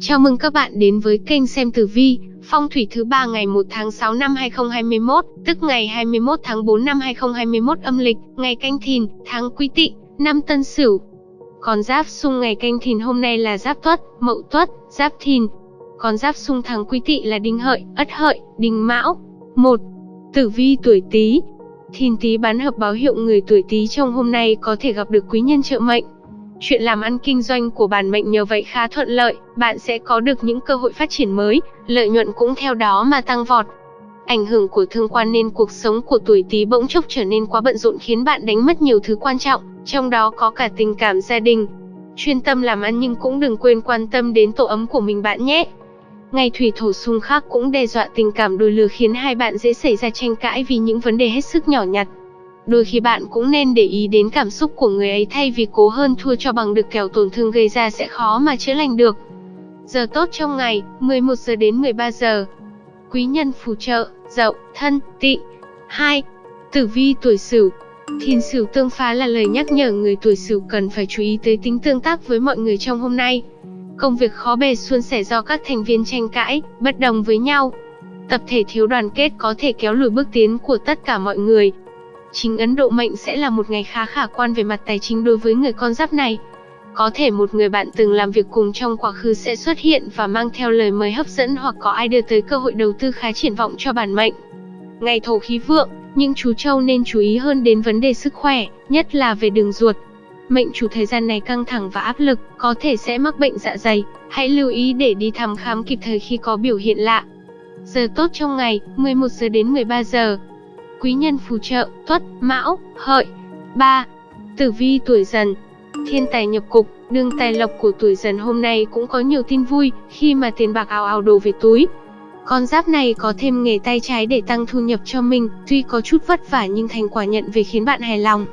Chào mừng các bạn đến với kênh xem tử vi, phong thủy thứ ba ngày 1 tháng 6 năm 2021, tức ngày 21 tháng 4 năm 2021 âm lịch, ngày canh thìn, tháng quý tỵ, năm tân sửu. Còn giáp xung ngày canh thìn hôm nay là giáp tuất, mậu tuất, giáp thìn. Còn giáp xung tháng quý tỵ là đinh hợi, ất hợi, đinh mão. 1. Tử vi tuổi Tý. Thìn Tý bán hợp báo hiệu người tuổi Tý trong hôm nay có thể gặp được quý nhân trợ mệnh. Chuyện làm ăn kinh doanh của bản mệnh nhờ vậy khá thuận lợi, bạn sẽ có được những cơ hội phát triển mới, lợi nhuận cũng theo đó mà tăng vọt. Ảnh hưởng của thương quan nên cuộc sống của tuổi Tý bỗng chốc trở nên quá bận rộn khiến bạn đánh mất nhiều thứ quan trọng, trong đó có cả tình cảm gia đình. Chuyên tâm làm ăn nhưng cũng đừng quên quan tâm đến tổ ấm của mình bạn nhé. Ngày thủy thổ xung khắc cũng đe dọa tình cảm đôi lứa khiến hai bạn dễ xảy ra tranh cãi vì những vấn đề hết sức nhỏ nhặt. Đôi khi bạn cũng nên để ý đến cảm xúc của người ấy thay vì cố hơn thua cho bằng được kẻo tổn thương gây ra sẽ khó mà chữa lành được. Giờ tốt trong ngày, 11 giờ đến 13 giờ. Quý nhân phù trợ, dậu, thân, tị. 2. Tử vi tuổi sửu, Thìn Sửu tương phá là lời nhắc nhở người tuổi Sửu cần phải chú ý tới tính tương tác với mọi người trong hôm nay. Công việc khó bề suôn sẻ do các thành viên tranh cãi, bất đồng với nhau. Tập thể thiếu đoàn kết có thể kéo lùi bước tiến của tất cả mọi người, Chính Ấn Độ mệnh sẽ là một ngày khá khả quan về mặt tài chính đối với người con giáp này. Có thể một người bạn từng làm việc cùng trong quá khứ sẽ xuất hiện và mang theo lời mời hấp dẫn hoặc có ai đưa tới cơ hội đầu tư khá triển vọng cho bản mệnh. Ngày thổ khí vượng, nhưng chú Châu nên chú ý hơn đến vấn đề sức khỏe, nhất là về đường ruột. Mệnh chủ thời gian này căng thẳng và áp lực, có thể sẽ mắc bệnh dạ dày, hãy lưu ý để đi thăm khám kịp thời khi có biểu hiện lạ. Giờ tốt trong ngày, 11 giờ đến 13 giờ quý nhân phù trợ, tuất, mão, hợi. 3. Tử vi tuổi dần Thiên tài nhập cục, đường tài lộc của tuổi dần hôm nay cũng có nhiều tin vui, khi mà tiền bạc ào ào đổ về túi. Con giáp này có thêm nghề tay trái để tăng thu nhập cho mình, tuy có chút vất vả nhưng thành quả nhận về khiến bạn hài lòng.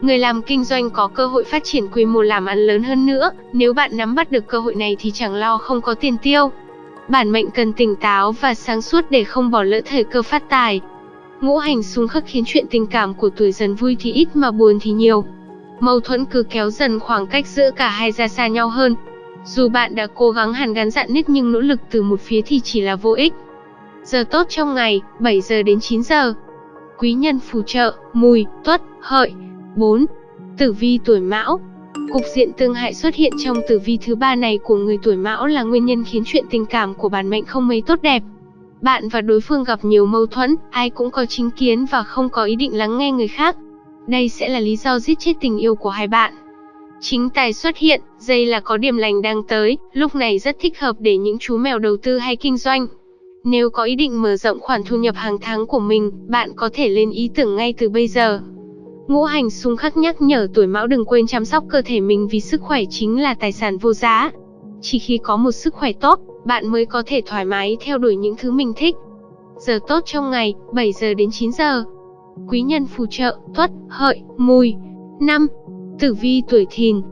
Người làm kinh doanh có cơ hội phát triển quy mô làm ăn lớn hơn nữa, nếu bạn nắm bắt được cơ hội này thì chẳng lo không có tiền tiêu. Bản mệnh cần tỉnh táo và sáng suốt để không bỏ lỡ thời cơ phát tài, Ngũ hành xung khắc khiến chuyện tình cảm của tuổi dần vui thì ít mà buồn thì nhiều. Mâu thuẫn cứ kéo dần khoảng cách giữa cả hai ra xa nhau hơn. Dù bạn đã cố gắng hàn gắn dạn nứt nhưng nỗ lực từ một phía thì chỉ là vô ích. Giờ tốt trong ngày, 7 giờ đến 9 giờ. Quý nhân phù trợ, mùi, tuất, hợi. 4. Tử vi tuổi mão, Cục diện tương hại xuất hiện trong tử vi thứ ba này của người tuổi mão là nguyên nhân khiến chuyện tình cảm của bản mệnh không mấy tốt đẹp. Bạn và đối phương gặp nhiều mâu thuẫn, ai cũng có chính kiến và không có ý định lắng nghe người khác. Đây sẽ là lý do giết chết tình yêu của hai bạn. Chính tài xuất hiện, dây là có điểm lành đang tới, lúc này rất thích hợp để những chú mèo đầu tư hay kinh doanh. Nếu có ý định mở rộng khoản thu nhập hàng tháng của mình, bạn có thể lên ý tưởng ngay từ bây giờ. Ngũ hành xung khắc nhắc nhở tuổi mão đừng quên chăm sóc cơ thể mình vì sức khỏe chính là tài sản vô giá. Chỉ khi có một sức khỏe tốt, bạn mới có thể thoải mái theo đuổi những thứ mình thích. Giờ tốt trong ngày, 7 giờ đến 9 giờ. Quý nhân phù trợ, tuất, hợi, mùi. 5. Tử vi tuổi thìn.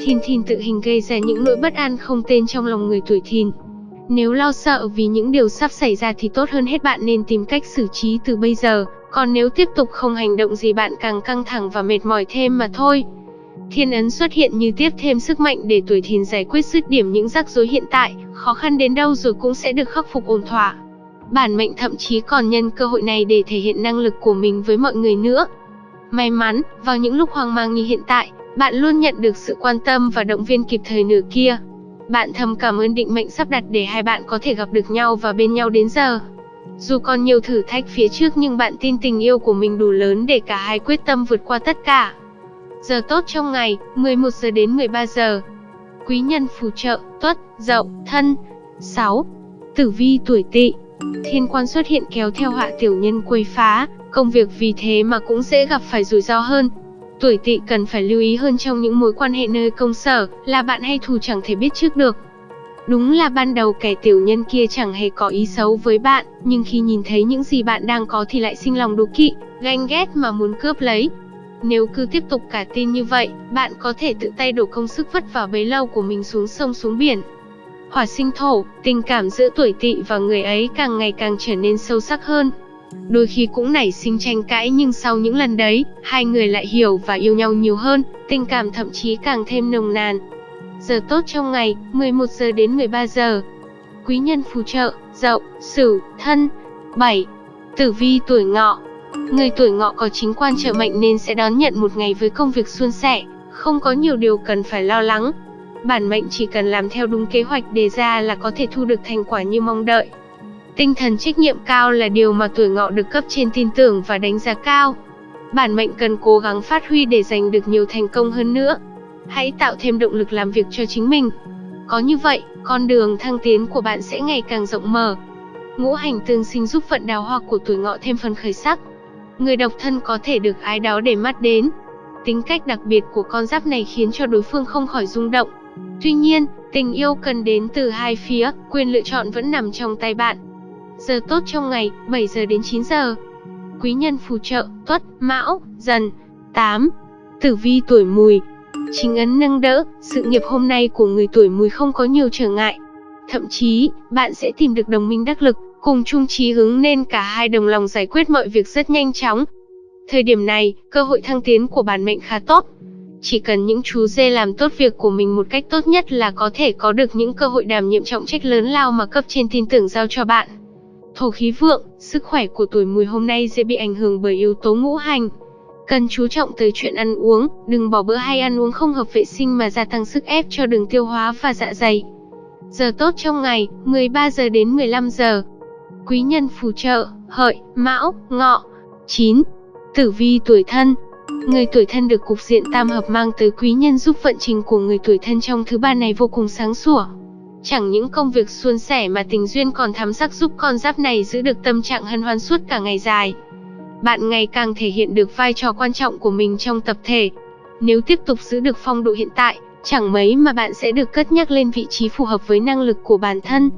Thìn thìn tự hình gây ra những nỗi bất an không tên trong lòng người tuổi thìn. Nếu lo sợ vì những điều sắp xảy ra thì tốt hơn hết bạn nên tìm cách xử trí từ bây giờ, còn nếu tiếp tục không hành động gì bạn càng căng thẳng và mệt mỏi thêm mà thôi. Thiên ấn xuất hiện như tiếp thêm sức mạnh để tuổi thìn giải quyết dứt điểm những rắc rối hiện tại, khó khăn đến đâu rồi cũng sẽ được khắc phục ổn thỏa. Bản mệnh thậm chí còn nhân cơ hội này để thể hiện năng lực của mình với mọi người nữa. May mắn, vào những lúc hoang mang như hiện tại, bạn luôn nhận được sự quan tâm và động viên kịp thời nửa kia. Bạn thầm cảm ơn định mệnh sắp đặt để hai bạn có thể gặp được nhau và bên nhau đến giờ. Dù còn nhiều thử thách phía trước nhưng bạn tin tình yêu của mình đủ lớn để cả hai quyết tâm vượt qua tất cả. Giờ tốt trong ngày, 11 giờ đến 13 giờ. Quý nhân phù trợ, tuất, dậu, thân. 6. Tử vi tuổi tỵ. Thiên quan xuất hiện kéo theo họa tiểu nhân quấy phá, công việc vì thế mà cũng dễ gặp phải rủi ro hơn. Tuổi tỵ cần phải lưu ý hơn trong những mối quan hệ nơi công sở, là bạn hay thù chẳng thể biết trước được. Đúng là ban đầu kẻ tiểu nhân kia chẳng hề có ý xấu với bạn, nhưng khi nhìn thấy những gì bạn đang có thì lại sinh lòng đố kỵ, ganh ghét mà muốn cướp lấy, nếu cứ tiếp tục cả tin như vậy, bạn có thể tự tay đổ công sức vất vả bấy lâu của mình xuống sông xuống biển. Hỏa sinh thổ, tình cảm giữa tuổi tỵ và người ấy càng ngày càng trở nên sâu sắc hơn. Đôi khi cũng nảy sinh tranh cãi nhưng sau những lần đấy, hai người lại hiểu và yêu nhau nhiều hơn, tình cảm thậm chí càng thêm nồng nàn. Giờ tốt trong ngày, 11 giờ đến 13 giờ. Quý nhân phù trợ, Dậu, Sửu, Thân. 7. Tử vi tuổi Ngọ. Người tuổi Ngọ có chính quan trợ mệnh nên sẽ đón nhận một ngày với công việc suôn sẻ, không có nhiều điều cần phải lo lắng. Bản mệnh chỉ cần làm theo đúng kế hoạch đề ra là có thể thu được thành quả như mong đợi. Tinh thần trách nhiệm cao là điều mà tuổi Ngọ được cấp trên tin tưởng và đánh giá cao. Bản mệnh cần cố gắng phát huy để giành được nhiều thành công hơn nữa. Hãy tạo thêm động lực làm việc cho chính mình. Có như vậy, con đường thăng tiến của bạn sẽ ngày càng rộng mở. Ngũ hành tương sinh giúp vận đào hoa của tuổi ngọ thêm phần khởi sắc. Người độc thân có thể được ái đó để mắt đến. Tính cách đặc biệt của con giáp này khiến cho đối phương không khỏi rung động. Tuy nhiên, tình yêu cần đến từ hai phía, quyền lựa chọn vẫn nằm trong tay bạn. Giờ tốt trong ngày, 7 giờ đến 9 giờ. Quý nhân phù trợ, tuất, mão, dần. 8. Tử vi tuổi mùi, Chính ấn nâng đỡ, sự nghiệp hôm nay của người tuổi mùi không có nhiều trở ngại. Thậm chí, bạn sẽ tìm được đồng minh đắc lực, cùng chung chí hướng nên cả hai đồng lòng giải quyết mọi việc rất nhanh chóng. Thời điểm này, cơ hội thăng tiến của bản mệnh khá tốt. Chỉ cần những chú dê làm tốt việc của mình một cách tốt nhất là có thể có được những cơ hội đảm nhiệm trọng trách lớn lao mà cấp trên tin tưởng giao cho bạn. Thổ khí vượng, sức khỏe của tuổi mùi hôm nay dễ bị ảnh hưởng bởi yếu tố ngũ hành. Cần chú trọng tới chuyện ăn uống, đừng bỏ bữa hay ăn uống không hợp vệ sinh mà gia tăng sức ép cho đường tiêu hóa và dạ dày. Giờ tốt trong ngày, 13 giờ đến 15 giờ. Quý nhân phù trợ, hợi, mão, ngọ. 9. Tử vi tuổi thân Người tuổi thân được cục diện tam hợp mang tới quý nhân giúp vận trình của người tuổi thân trong thứ ba này vô cùng sáng sủa. Chẳng những công việc suôn sẻ mà tình duyên còn thắm sắc giúp con giáp này giữ được tâm trạng hân hoan suốt cả ngày dài bạn ngày càng thể hiện được vai trò quan trọng của mình trong tập thể. Nếu tiếp tục giữ được phong độ hiện tại, chẳng mấy mà bạn sẽ được cất nhắc lên vị trí phù hợp với năng lực của bản thân.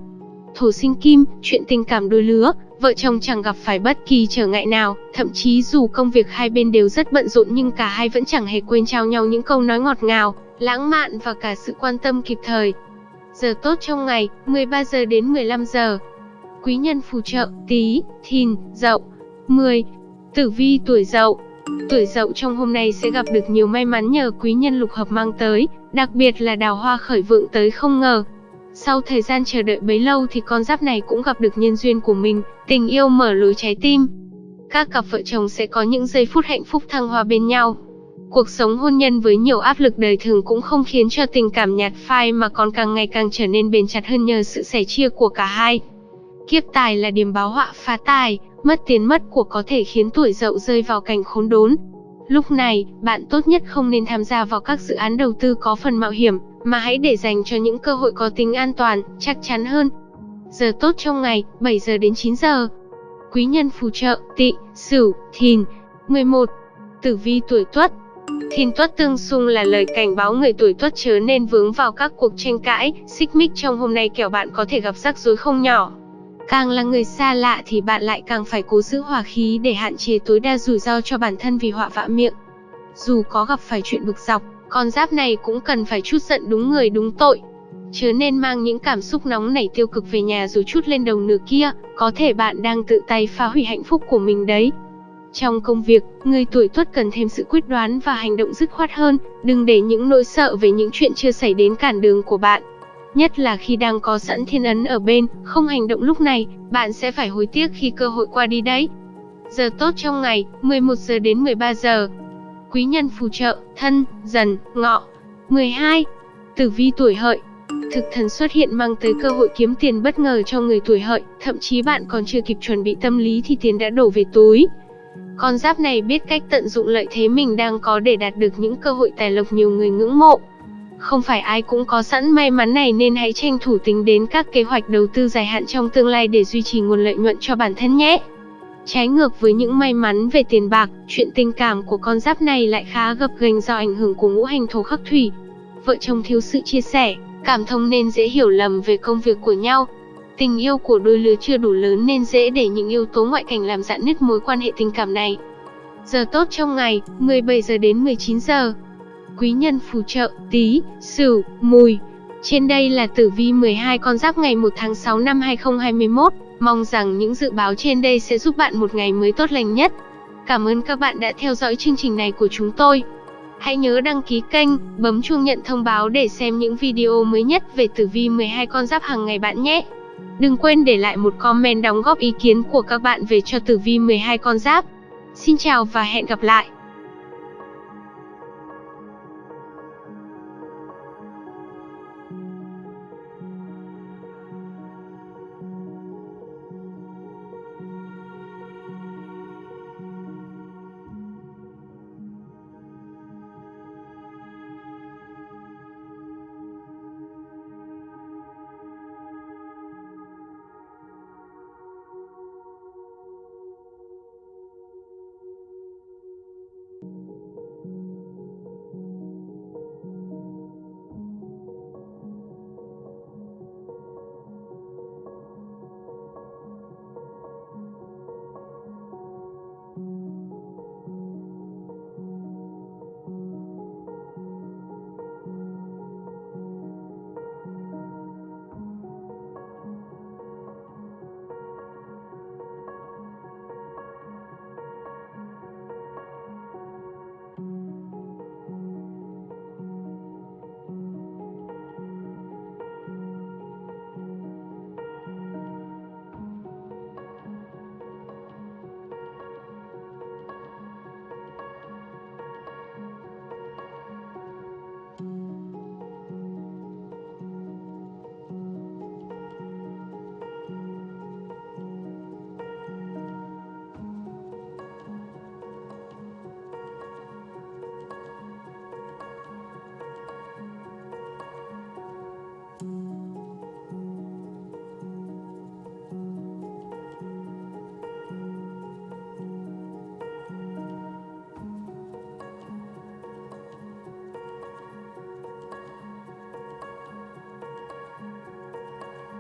Thổ sinh kim, chuyện tình cảm đôi lứa, vợ chồng chẳng gặp phải bất kỳ trở ngại nào, thậm chí dù công việc hai bên đều rất bận rộn nhưng cả hai vẫn chẳng hề quên trao nhau những câu nói ngọt ngào, lãng mạn và cả sự quan tâm kịp thời. Giờ tốt trong ngày, 13 giờ đến 15 giờ. Quý nhân phù trợ, tí, thìn, dậu. 10. Tử vi tuổi dậu Tuổi dậu trong hôm nay sẽ gặp được nhiều may mắn nhờ quý nhân lục hợp mang tới, đặc biệt là đào hoa khởi vượng tới không ngờ. Sau thời gian chờ đợi bấy lâu thì con giáp này cũng gặp được nhân duyên của mình, tình yêu mở lối trái tim. Các cặp vợ chồng sẽ có những giây phút hạnh phúc thăng hoa bên nhau. Cuộc sống hôn nhân với nhiều áp lực đời thường cũng không khiến cho tình cảm nhạt phai mà còn càng ngày càng trở nên bền chặt hơn nhờ sự sẻ chia của cả hai. Kiếp tài là điểm báo họa phá tài, mất tiền mất của có thể khiến tuổi dậu rơi vào cảnh khốn đốn. Lúc này, bạn tốt nhất không nên tham gia vào các dự án đầu tư có phần mạo hiểm, mà hãy để dành cho những cơ hội có tính an toàn, chắc chắn hơn. Giờ tốt trong ngày, 7 giờ đến 9 giờ. Quý nhân phù trợ, tị, sửu, thìn. 11. Tử vi tuổi tuất Thìn tuất tương xung là lời cảnh báo người tuổi tuất chớ nên vướng vào các cuộc tranh cãi, xích mích trong hôm nay kẻo bạn có thể gặp rắc rối không nhỏ. Càng là người xa lạ thì bạn lại càng phải cố giữ hòa khí để hạn chế tối đa rủi ro cho bản thân vì họa vạ miệng. Dù có gặp phải chuyện bực dọc, con giáp này cũng cần phải chút giận đúng người đúng tội. Chớ nên mang những cảm xúc nóng nảy tiêu cực về nhà rồi chút lên đầu nửa kia, có thể bạn đang tự tay phá hủy hạnh phúc của mình đấy. Trong công việc, người tuổi tuất cần thêm sự quyết đoán và hành động dứt khoát hơn, đừng để những nỗi sợ về những chuyện chưa xảy đến cản đường của bạn. Nhất là khi đang có sẵn thiên ấn ở bên, không hành động lúc này, bạn sẽ phải hối tiếc khi cơ hội qua đi đấy. Giờ tốt trong ngày, 11 giờ đến 13 giờ. Quý nhân phù trợ, thân, dần, ngọ. 12. Tử vi tuổi hợi, Thực thần xuất hiện mang tới cơ hội kiếm tiền bất ngờ cho người tuổi hợi, thậm chí bạn còn chưa kịp chuẩn bị tâm lý thì tiền đã đổ về túi. Con giáp này biết cách tận dụng lợi thế mình đang có để đạt được những cơ hội tài lộc nhiều người ngưỡng mộ. Không phải ai cũng có sẵn may mắn này nên hãy tranh thủ tính đến các kế hoạch đầu tư dài hạn trong tương lai để duy trì nguồn lợi nhuận cho bản thân nhé. Trái ngược với những may mắn về tiền bạc, chuyện tình cảm của con giáp này lại khá gập ghềnh do ảnh hưởng của ngũ hành thổ khắc thủy. Vợ chồng thiếu sự chia sẻ, cảm thông nên dễ hiểu lầm về công việc của nhau. Tình yêu của đôi lứa chưa đủ lớn nên dễ để những yếu tố ngoại cảnh làm dạn nứt mối quan hệ tình cảm này. Giờ tốt trong ngày, 17 giờ đến 19 giờ quý nhân phù trợ, tí, sửu, mùi. Trên đây là tử vi 12 con giáp ngày 1 tháng 6 năm 2021. Mong rằng những dự báo trên đây sẽ giúp bạn một ngày mới tốt lành nhất. Cảm ơn các bạn đã theo dõi chương trình này của chúng tôi. Hãy nhớ đăng ký kênh, bấm chuông nhận thông báo để xem những video mới nhất về tử vi 12 con giáp hàng ngày bạn nhé. Đừng quên để lại một comment đóng góp ý kiến của các bạn về cho tử vi 12 con giáp. Xin chào và hẹn gặp lại.